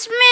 اس میں